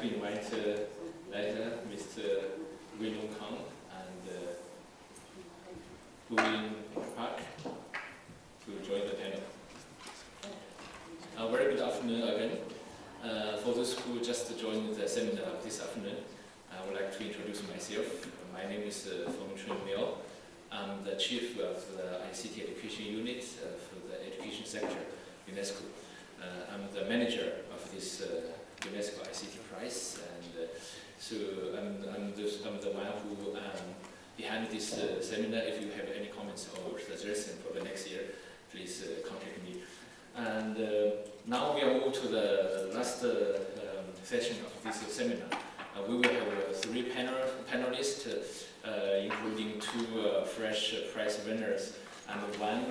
like to invite later Mr. Wee Loo Kang and uh, Park to join the panel. A very good afternoon again. Uh, for those who just joined the seminar this afternoon, I would like to introduce myself. My name is uh, Feng Chun Miao. I'm the chief of the ICT education unit uh, for the education sector, UNESCO. Uh, I'm the manager of this uh, UNESCO ICT Prize, and uh, so I'm, I'm, the, I'm the one who um, behind this uh, seminar. If you have any comments or suggestions for the next year, please uh, contact me. And uh, now we are moved to the last uh, um, session of this seminar. Uh, we will have three panel panelists, including two fresh prize winners and one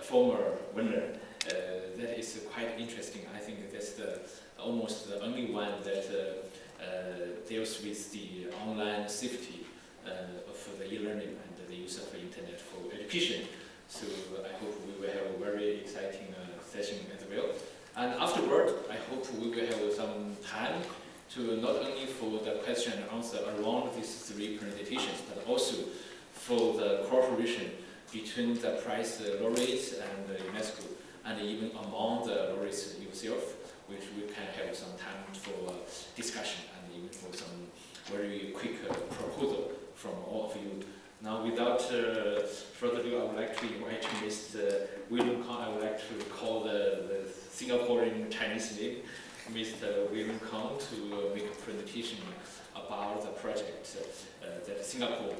former winner. Uh, that is quite interesting. I think that's the almost the only one that uh, uh, deals with the online safety of the e-learning and the use of the internet for education. So I hope we will have a very exciting session as well. And afterward, I hope we will have some time to not only for the question and answer around these three presentations, but also for the cooperation between the prize laureates and UNESCO, and even among the laureates yourself, which we can have some time for uh, discussion and even for some very quick uh, proposal from all of you. Now, without uh, further ado, I would like to invite Mr. Wee Loo Kang. I would like to call the, the Singaporean Chinese name, Mr. Wee Loo Kang, to uh, make a presentation about the project uh, that Singapore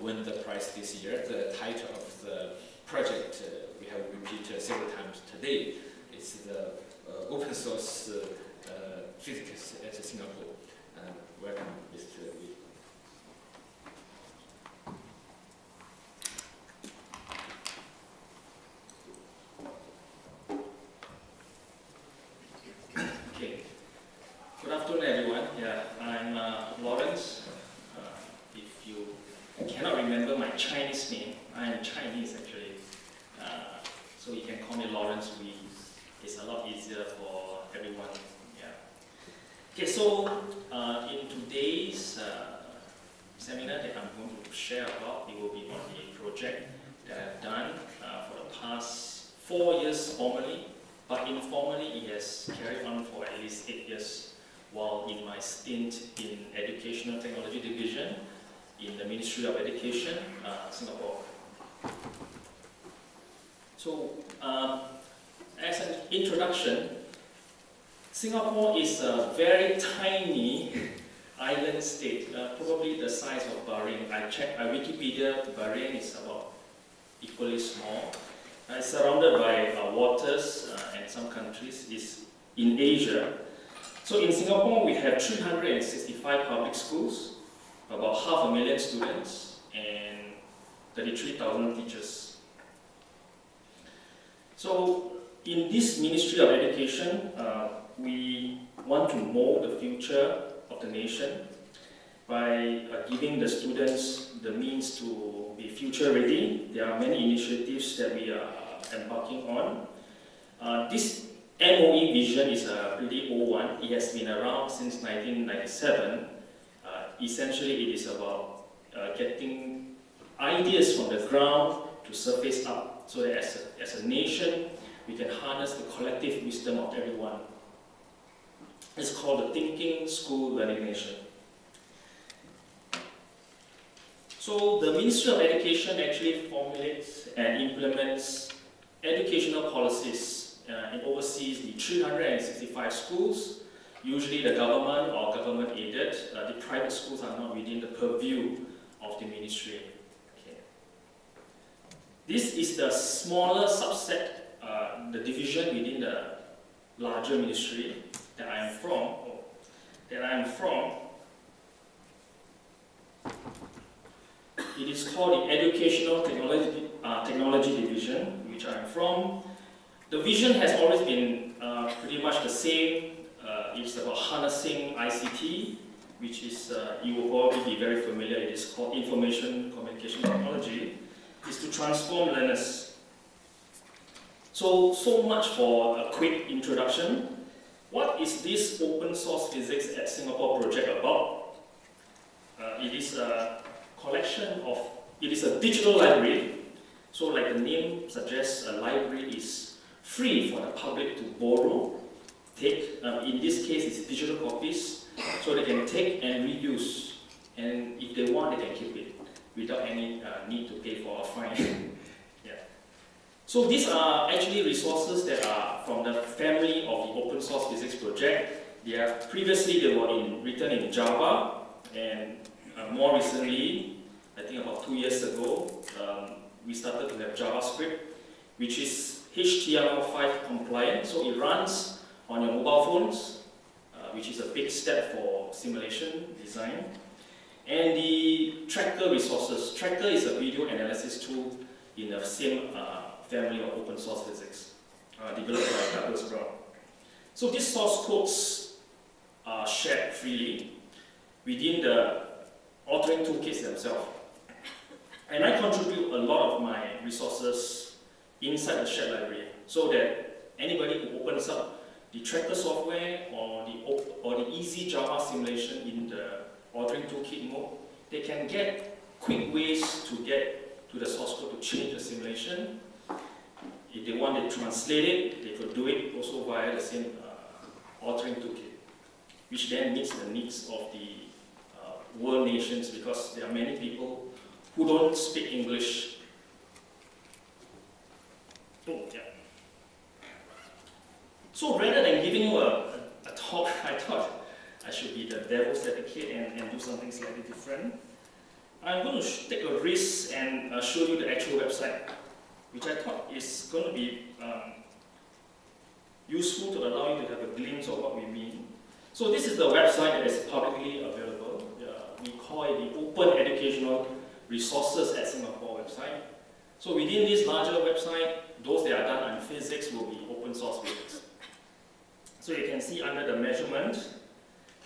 won the prize this year. The title of the project uh, we have repeated several times today. It's the uh, open source uh, physics at Singapore. Welcome, Mr. Lee. Okay. Good afternoon, everyone. Yeah, I'm uh, Lawrence. Uh, if you cannot remember my Chinese name, I am Chinese actually. Uh, so you can call me Lawrence Wee. It's a lot easier for everyone. Yeah. Okay, so uh, in today's uh, seminar that I'm going to share about, it will be on a project that I've done uh, for the past four years formally, but informally it has carried on for at least eight years while in my stint in Educational Technology Division in the Ministry of Education, uh, Singapore. So, um, as an introduction, Singapore is a very tiny island state, uh, probably the size of Bahrain. I checked, Wikipedia, Bahrain is about equally small. Uh, surrounded by uh, waters uh, and some countries. is in Asia. So in Singapore, we have 365 public schools, about half a million students, and 33,000 teachers. So in this Ministry of Education, uh, we want to mold the future of the nation by uh, giving the students the means to be future ready. There are many initiatives that we are embarking on. Uh, this MOE vision is a pretty old one. It has been around since 1997. Uh, essentially, it is about uh, getting ideas from the ground to surface up so that as a, as a nation, we can harness the collective wisdom of everyone. It's called the Thinking School Learning Nation. So the Ministry of Education actually formulates and implements educational policies uh, and oversees the 365 schools. Usually the government or government aided, uh, the private schools are not within the purview of the ministry. Okay. This is the smaller subset, uh, the division within the larger ministry that I am from, that I am from. It is called the Educational Technology, uh, Technology Division, which I am from. The vision has always been uh, pretty much the same. Uh, it's about harnessing ICT, which is, uh, you will probably be very familiar, it is called Information Communication Technology, is to transform learners. So, so much for a quick introduction. what is this open source physics at Singapore project about? Uh, it is a collection of, it is a digital library. So like the name suggests, a library is free for the public to borrow, take, um, in this case it's digital copies, so they can take and reuse. And if they want, they can keep it without any uh, need to pay for a fine. yeah. So these are actually resources that are from the family of the open source physics project. They are, previously they were in, written in Java and uh, more recently, I think about two years ago, um, we started to have JavaScript, which is HTML5 compliant, so it runs on your mobile phones, uh, which is a big step for simulation design. And the Tracker resources. Tracker is a video analysis tool in the same uh, family of open source physics, uh, developed by Douglas Brown. So these source codes are shared freely within the authoring toolkits themselves. And I contribute a lot of my resources inside the shared library so that anybody who opens up the tracker software or the, or the easy Java simulation in the authoring toolkit mode, they can get quick ways to get to the source code to change the simulation. If they want to translate it, they could do it also via the same uh, authoring toolkit, which then meets the needs of the uh, world nations because there are many people who don't speak English. Oh, yeah. So rather than giving you a, a, a talk, I thought I should be the devil's advocate and, and do something slightly different. I'm going to take a risk and uh, show you the actual website, which I thought is going to be um, useful to allow you to have a glimpse of what we mean. So this is the website that is publicly available. Uh, we call it the Open Educational Resources at Singapore website. So within this larger website, those that are done on physics will be open source physics. So you can see under the measurement,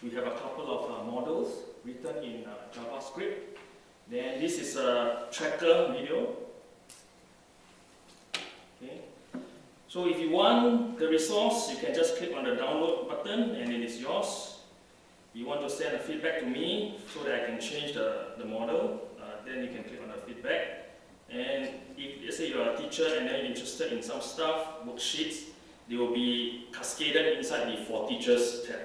we have a couple of uh, models written in uh, JavaScript. Then this is a tracker video. Okay. So if you want the resource, you can just click on the download button and it is yours. You want to send a feedback to me so that I can change the, the model, then you can click on the feedback. And if let's say you're a teacher and then you're interested in some stuff, worksheets, they will be cascaded inside the For Teachers tab.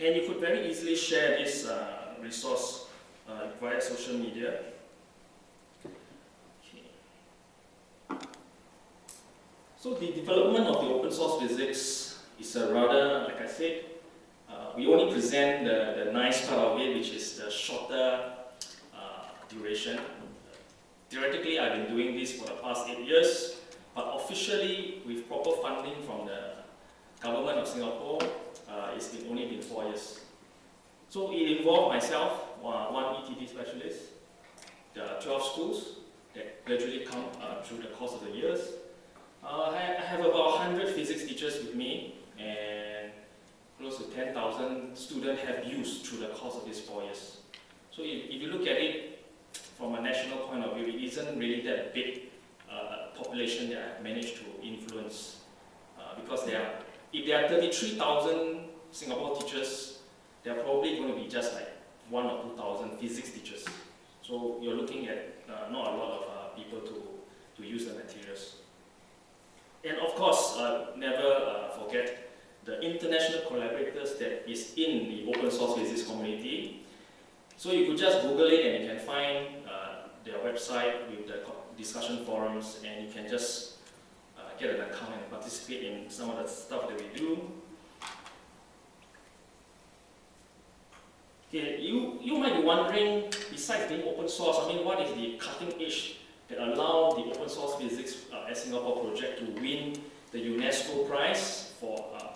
And you could very easily share this uh, resource uh, via social media. So the development of the open source physics is a rather, like I said, uh, we only present the, the nice part of it, which is the shorter duration. Theoretically, I've been doing this for the past eight years, but officially, with proper funding from the government of Singapore, uh, it's been only been four years. So it involved myself, one ETD specialist, the 12 schools that gradually come uh, through the course of the years. Uh, I have about 100 physics teachers with me and close to 10,000 students have used through the course of these four years. So if, if you look at it from a national point of view, it isn't really that big uh, population that I've managed to influence uh, because there are if there are 33,000 Singapore teachers, there are probably going to be just like one or 2,000 physics teachers. So you're looking at uh, not a lot of uh, people to, to use the materials. And of course, uh, never uh, forget the international collaborators that is in the open source physics community. So you could just Google it and you can find uh, their website with the discussion forums and you can just get an account and participate in some of the stuff that we do. Okay, you, you might be wondering, besides being open source, I mean, what is the cutting edge that allow the open source physics uh, at Singapore project to win the UNESCO prize for uh,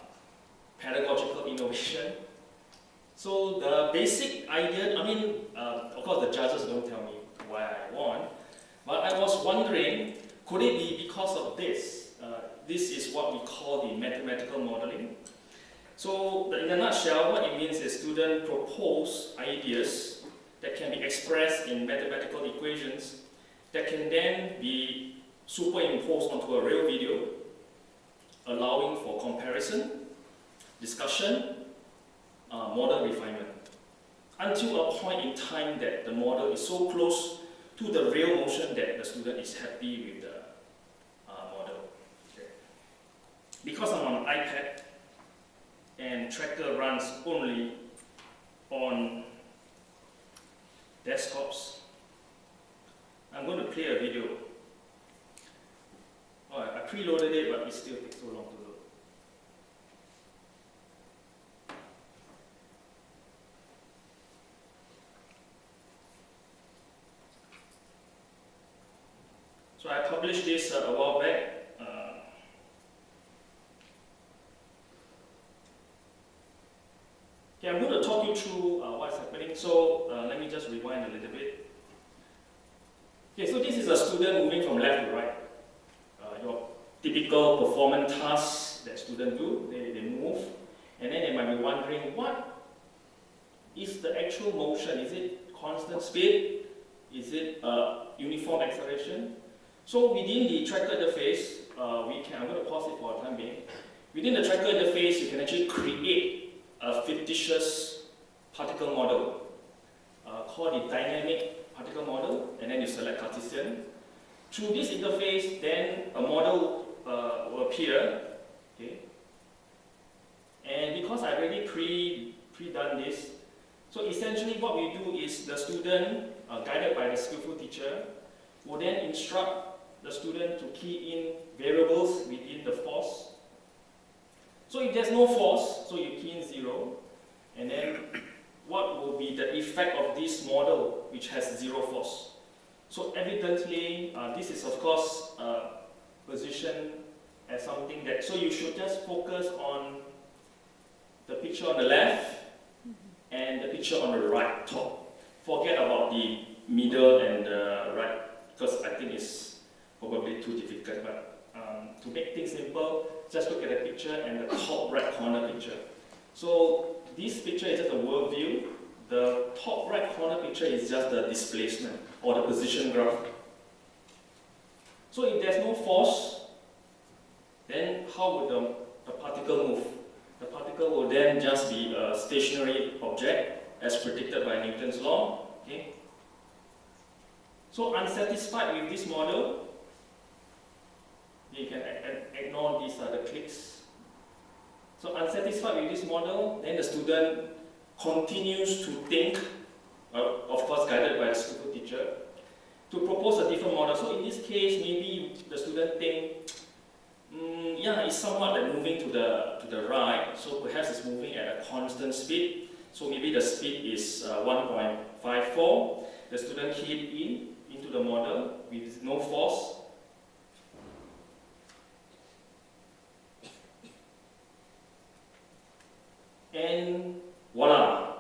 pedagogical innovation? So the basic idea, I mean, uh, of course the judges don't tell me why I won, but I was wondering, could it be because of this? this is what we call the mathematical modeling. So in a nutshell, what it means is students propose ideas that can be expressed in mathematical equations that can then be superimposed onto a real video, allowing for comparison discussion, uh, model refinement, until a point in time that the model is so close to the real motion that the student is happy with the uh, model. Okay. Because I'm on an iPad and tracker runs only on desktops, I'm going to play a video. I I preloaded it, but it still takes so long So I published this uh, a while back. Uh, okay, I'm going to talk you through uh, what's happening. So uh, let me just rewind a little bit. Okay, so this is a student moving from left to right. Uh, your typical performance tasks that students do, they, they move, and then they might be wondering what is the actual motion? Is it constant speed? Is it uh, uniform acceleration? So within the tracker interface, uh, we can, I'm going to pause it for a time being. Within the tracker interface, you can actually create a fictitious particle model uh, called the dynamic particle model, and then you select Cartesian. Through this interface, then a model uh, will appear, okay? And because I already pre, pre-done this, so essentially what we do is the student, uh, guided by the skillful teacher, will then instruct the student to key in variables within the force. So if there's no force, so you key in zero, and then what will be the effect of this model which has zero force? So evidently, uh, this is of course uh, positioned as something that, so you should just focus on the picture on the left and the picture on the right top. Forget about the middle and the right, because I think it's probably too difficult, but um, to make things simple, just look at the picture and the top right corner picture. So this picture is just a world view. The top right corner picture is just the displacement or the position graph. So if there's no force, then how would the, the particle move? The particle will then just be a stationary object as predicted by Newton's law. Okay? So unsatisfied with this model, you can ignore these the clicks. So unsatisfied with this model, then the student continues to think, uh, of course guided by the skillful teacher, to propose a different model. So in this case, maybe the student think, mm, yeah, it's somewhat like moving to the, to the right, so perhaps it's moving at a constant speed. So maybe the speed is uh, 1.54. The student keyed in into the model with no force, and voila.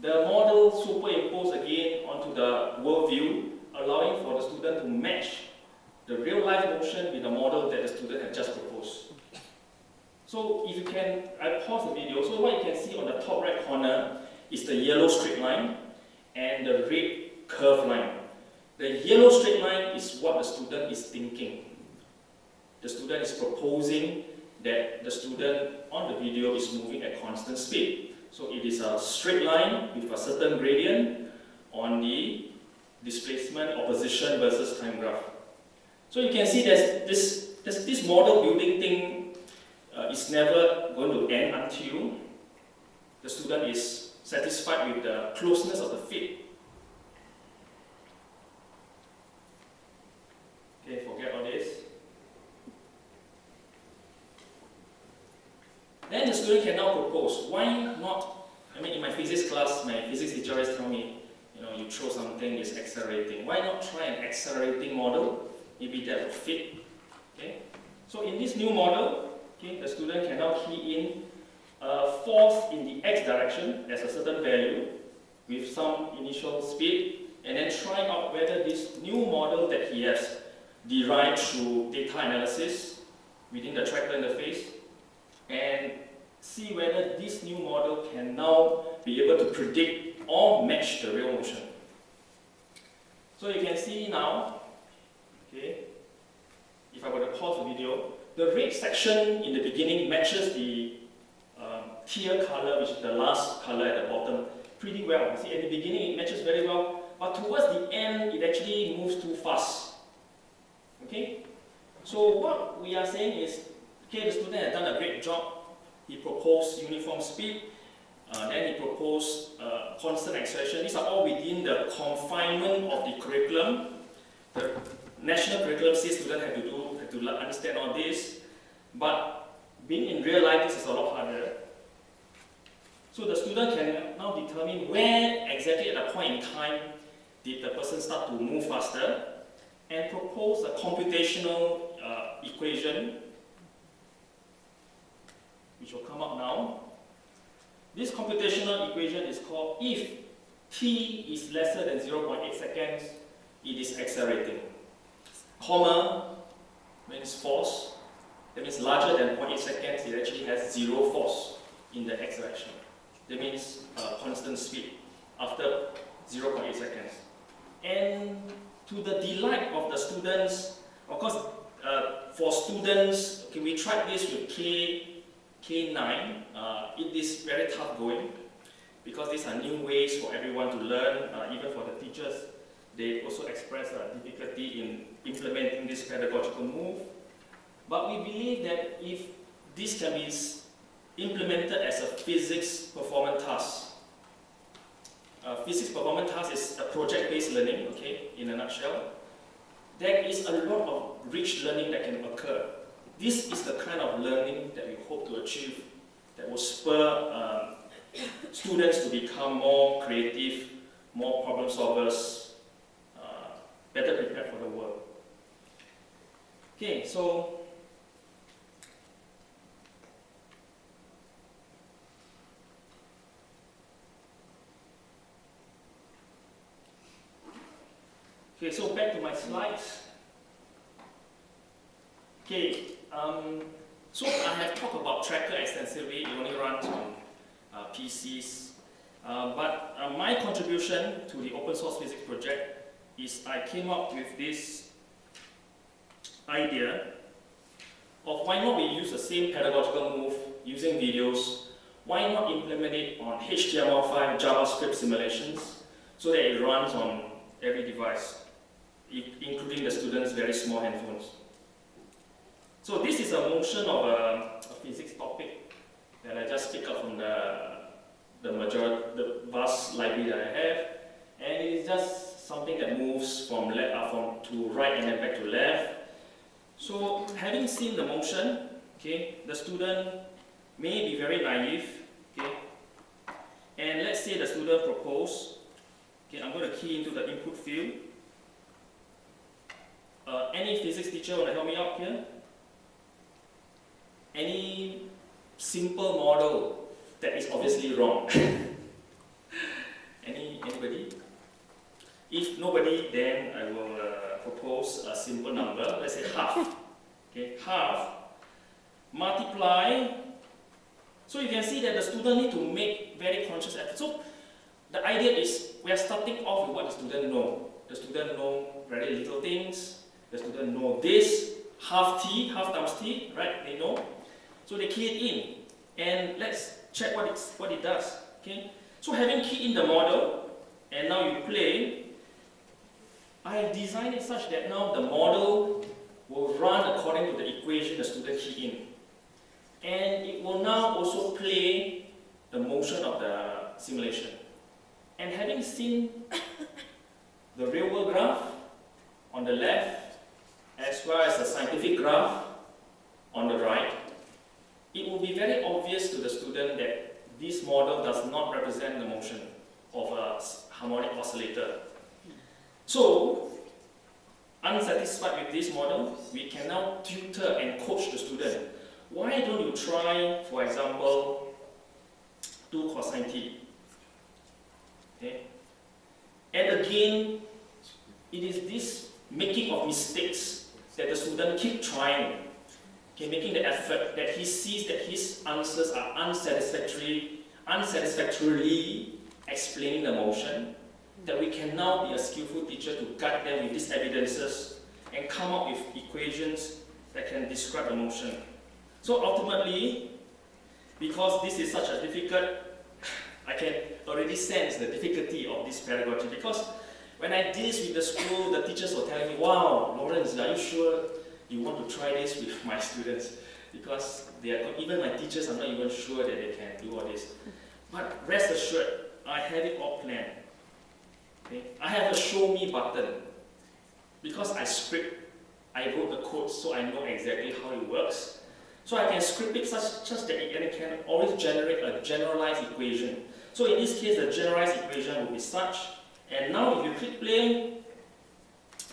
The model superimposed again onto the world view, allowing for the student to match the real life motion with the model that the student had just proposed. So if you can, I pause the video, so what you can see on the top right corner is the yellow straight line and the red curved line. The yellow straight line is what the student is thinking. The student is proposing that the student on the video is moving at constant speed. So it is a straight line with a certain gradient on the displacement or position versus time graph. So you can see that this, this, this model building thing uh, is never going to end until the student is satisfied with the closeness of the fit. Okay, forget all this. Then the student can now propose, why not, I mean in my physics class, my physics teacher always tell me, you know, you throw something, it's accelerating. Why not try an accelerating model? Maybe that will fit. Okay? So in this new model, okay, the student can now key in a force in the x direction as a certain value with some initial speed and then try out whether this new model that he has derived through data analysis within the tracker interface and see whether this new model can now be able to predict or match the real motion. So you can see now, okay, if I were to pause the video, the red section in the beginning matches the um, teal color, which is the last color at the bottom, pretty well. You See, at the beginning it matches very well, but towards the end it actually moves too fast. Okay? So what we are saying is, okay, the student has done a great job. He proposed uniform speed, uh, then he proposed uh, constant acceleration. These are all within the confinement of the curriculum. The national curriculum says students have to do, have to understand all this, but being in real life, this is a lot harder. So the student can now determine where exactly at a point in time did the person start to move faster and propose a computational uh, equation which will come up now. This computational equation is called if t is lesser than 0.8 seconds, it is accelerating. Comma means force, that means larger than 0.8 seconds, it actually has zero force in the x direction. That means uh, constant speed after 0.8 seconds. And to the delight of the students, of course, uh, for students, okay, we tried this with K, K9. Uh, it is very tough going because these are new ways for everyone to learn, uh, even for the teachers. They also express a difficulty in implementing this pedagogical move. But we believe that if this can be implemented as a physics performance task, uh, physics performance task is a project-based learning, okay, in a nutshell. There is a lot of rich learning that can occur. This is the kind of learning that we hope to achieve that will spur um, students to become more creative, more problem solvers, uh, better prepared for the world. Okay, so Okay, so back to my slides. Okay, um, so I have talked about Tracker extensively. It only runs on uh, PCs. Uh, but uh, my contribution to the open source physics project is I came up with this idea of why not we use the same pedagogical move using videos, why not implement it on HTML5 JavaScript simulations so that it runs on every device including the students' very small handphones. So this is a motion of a, a physics topic that I just picked up from the, the majority, the vast library that I have, and it is just something that moves from left uh, from to right and then back to left. So having seen the motion, okay, the student may be very naive, okay, and let's say the student propose, okay, I'm going to key into the input field, uh, any physics teacher want to help me out here? Any simple model that is obviously wrong? any anybody? If nobody, then I will uh, propose a simple number. Let's say half. Okay, half multiply. So you can see that the student need to make very conscious effort. So the idea is we are starting off with what the student know. The student know very little things, the student know this, half t, half times t, right? They know. So they key it in. And let's check what, it's, what it does. Okay? So having keyed in the model, and now you play, I have designed it such that now the model will run according to the equation the student key in. And it will now also play the motion of the simulation. And having seen the real world graph on the left as well as the scientific graph on the right, it will be very obvious to the student that this model does not represent the motion of a harmonic oscillator. So, unsatisfied with this model, we can now tutor and coach the student. Why don't you try, for example, 2 cosine t? Okay? And again, it is this making of mistakes that the student keep trying, okay, making the effort, that he sees that his answers are unsatisfactory, unsatisfactorily explaining the motion, that we can now be a skillful teacher to guide them with these evidences and come up with equations that can describe the motion. So ultimately, because this is such a difficult, I can already sense the difficulty of this pedagogy because when I did this with the school, the teachers were telling me, wow, Lawrence, are you sure you want to try this with my students? Because they are, even my teachers are not even sure that they can do all this. But rest assured, I have it all planned. Okay? I have a show me button. Because I script, I wrote the code so I know exactly how it works. So I can script it such, such that it can always generate a generalized equation. So in this case, the generalized equation will be such, and now if you click play,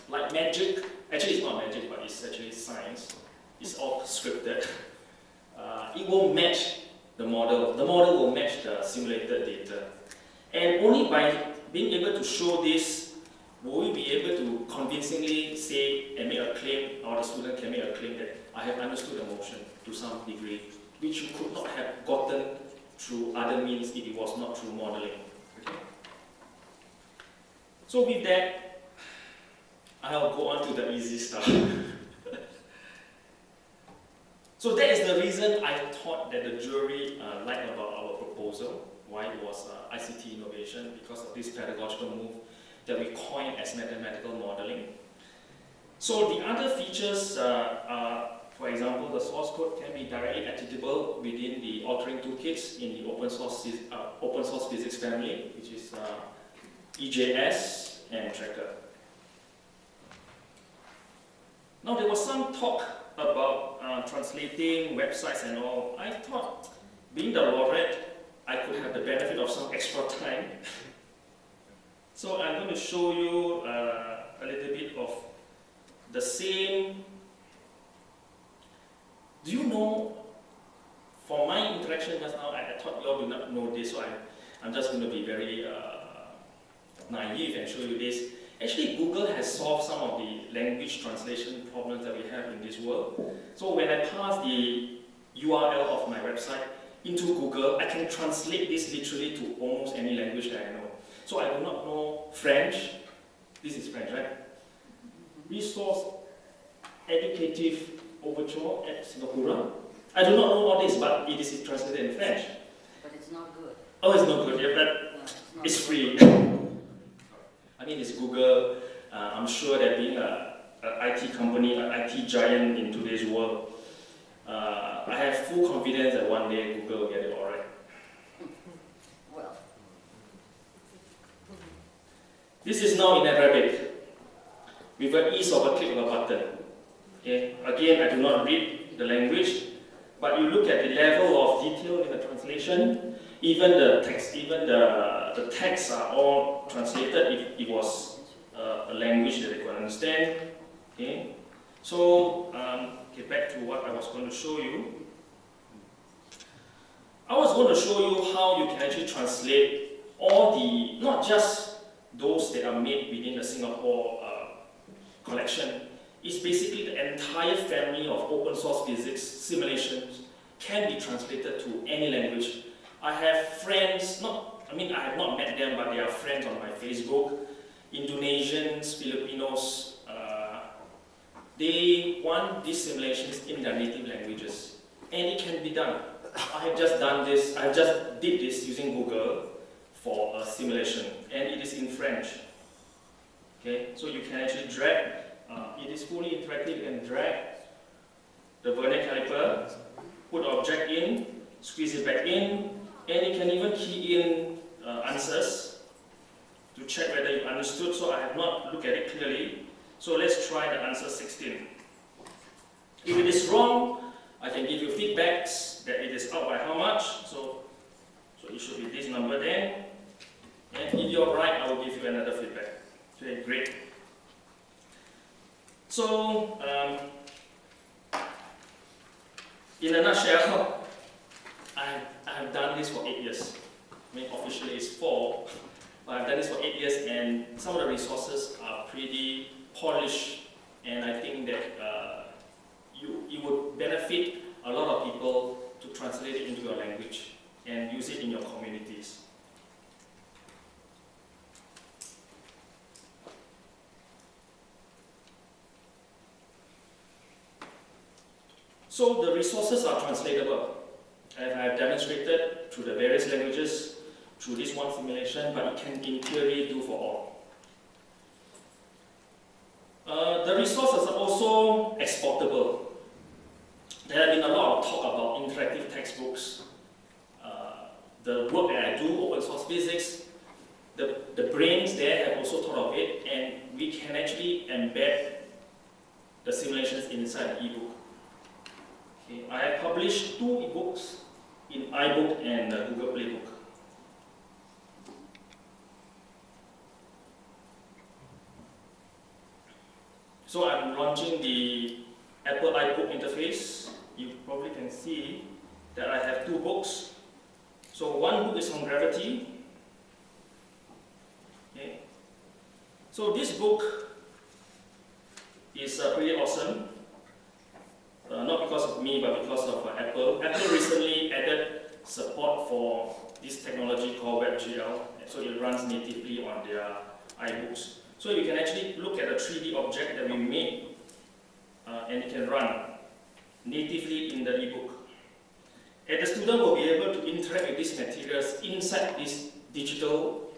like magic, actually it's not magic, but it's actually science, it's all scripted, uh, it will match the model. The model will match the simulated data. And only by being able to show this, will we be able to convincingly say and make a claim, or the student can make a claim that I have understood the motion to some degree, which you could not have gotten through other means if it was not through modeling. Okay? So with that, I'll go on to the easy stuff. so that is the reason I thought that the jury uh, liked about our proposal, why it was uh, ICT innovation, because of this pedagogical move that we coined as mathematical modeling. So the other features uh, are for example, the source code can be directly editable within the authoring toolkits in the open source, uh, open source physics family, which is uh, EJS and Tracker. Now there was some talk about uh, translating websites and all. I thought, being the laureate, I could have the benefit of some extra time. so I'm going to show you uh, a little bit of the same do you know, for my interaction just now, I, I thought you all do not know this, so I'm, I'm just going to be very uh, naive and show you this. Actually, Google has solved some of the language translation problems that we have in this world. So when I pass the URL of my website into Google, I can translate this literally to almost any language that I know. So I do not know French. This is French, right? Resource educative overture at Singapore. I do not know what this, but it is translated in French. But it's not good. Oh, it's not good, yeah, but No, it's, it's free. I mean, it's Google. Uh, I'm sure that being a, a IT company, an IT giant in today's world, uh, I have full confidence that one day Google will get it all right. Well, This is now in Arabic, with the ease of a click of a button. Okay? Again, I do not read the language, but you look at the level of detail in the translation, even the text, even the, the texts are all translated if it was uh, a language that they could understand. Okay? So, um, okay, back to what I was going to show you. I was going to show you how you can actually translate all the, not just those that are made within the Singapore uh, collection, it's basically the entire family of open source physics simulations can be translated to any language. I have friends, not, I mean, I have not met them, but they are friends on my Facebook, Indonesians, Filipinos, uh, they want these simulations in their native languages. And it can be done. I have just done this, I have just did this using Google for a simulation, and it is in French. Okay, so you can actually drag, uh, it is fully interactive, can drag the vernier caliper, put the object in, squeeze it back in, and you can even key in uh, answers to check whether you understood. So I have not looked at it clearly. So let's try the answer 16. If it is wrong, I can give you feedbacks that it is out by how much. So, so it should be this number then. And if you're right, I will give you another feedback. Okay, great. So, um, in a nutshell, I, I have done this for eight years. I mean, officially it's four, but I've done this for eight years, and some of the resources are pretty polished, and I think that uh, you, it would benefit a lot of people to translate it into your language and use it in your communities. So the resources are translatable. And I have demonstrated through the various languages through this one simulation, but it can in theory do for all. Uh, the resources are also exportable. There have been a lot of talk about interactive textbooks. Uh, the work that I do, open source physics, the, the brains there have also thought of it, and we can actually embed the simulations inside the ebook. Okay, I have published two ebooks in iBook and uh, Google Playbook. So I'm launching the Apple iBook interface. You probably can see that I have two books. So one book is on gravity. Okay. So this book is uh, pretty awesome. Uh, not because of me, but because of uh, Apple. Apple recently added support for this technology called WebGL, so it runs natively on their iBooks. So you can actually look at a 3D object that we made, uh, and it can run natively in the ebook. And the student will be able to interact with these materials inside this digital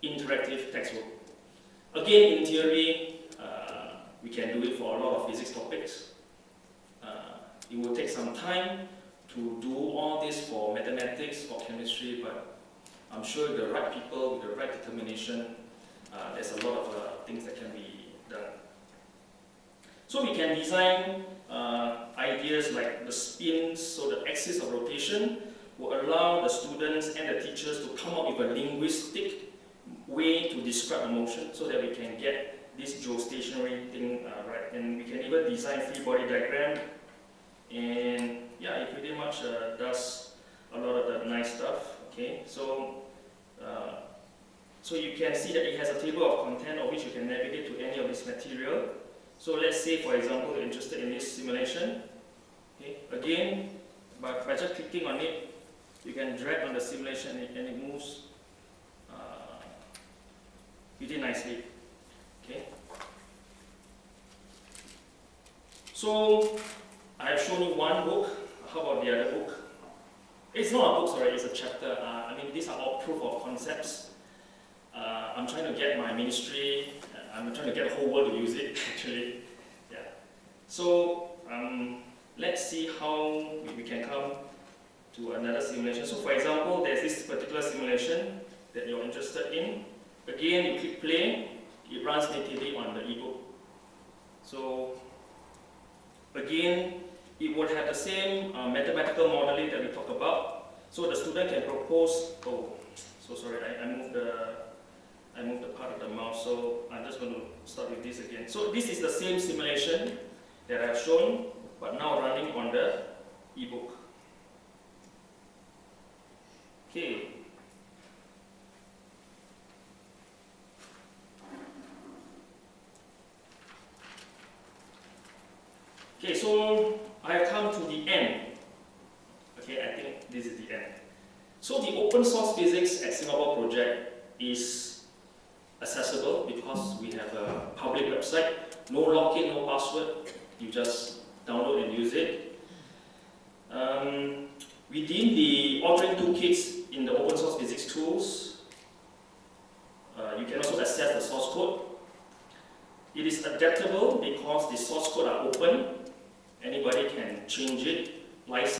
interactive textbook. Again, in theory, uh, we can do it for a lot of physics topics. It will take some time to do all this for mathematics or chemistry, but I'm sure the right people with the right determination, uh, there's a lot of uh, things that can be done. So we can design uh, ideas like the spins, so the axis of rotation will allow the students and the teachers to come up with a linguistic way to describe a motion so that we can get this geostationary thing uh, right. And we can even design free body diagram and yeah, it pretty much uh, does a lot of the nice stuff. Okay, so uh, so you can see that it has a table of content of which you can navigate to any of this material. So let's say, for example, you're interested in this simulation. Okay, again, by, by just clicking on it, you can drag on the simulation and it moves uh, pretty nicely. Okay. So I have shown you one book. How about the other book? It's not a book, sorry, it's a chapter. Uh, I mean, these are all proof of concepts. Uh, I'm trying to get my ministry, uh, I'm trying to get the whole world to use it, actually. Yeah. So, um, let's see how we, we can come to another simulation. So, for example, there's this particular simulation that you're interested in. Again, you click play, it runs natively on the ebook. So, again, it would have the same uh, mathematical modeling that we talked about. So the student can propose, oh, so sorry, I, I moved the I moved the part of the mouse, so I'm just going to start with this again. So this is the same simulation that I've shown, but now running on the ebook.